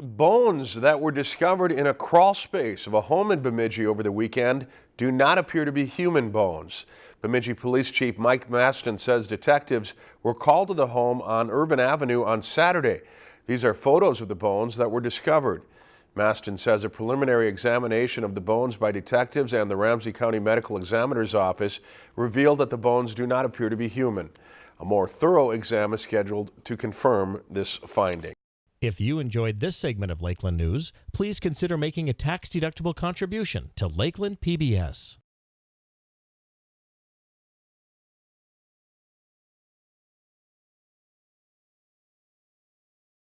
Bones that were discovered in a crawl space of a home in Bemidji over the weekend do not appear to be human bones. Bemidji Police Chief Mike Mastin says detectives were called to the home on Irvin Avenue on Saturday. These are photos of the bones that were discovered. Mastin says a preliminary examination of the bones by detectives and the Ramsey County Medical Examiner's Office revealed that the bones do not appear to be human. A more thorough exam is scheduled to confirm this finding. If you enjoyed this segment of Lakeland News, please consider making a tax-deductible contribution to Lakeland PBS.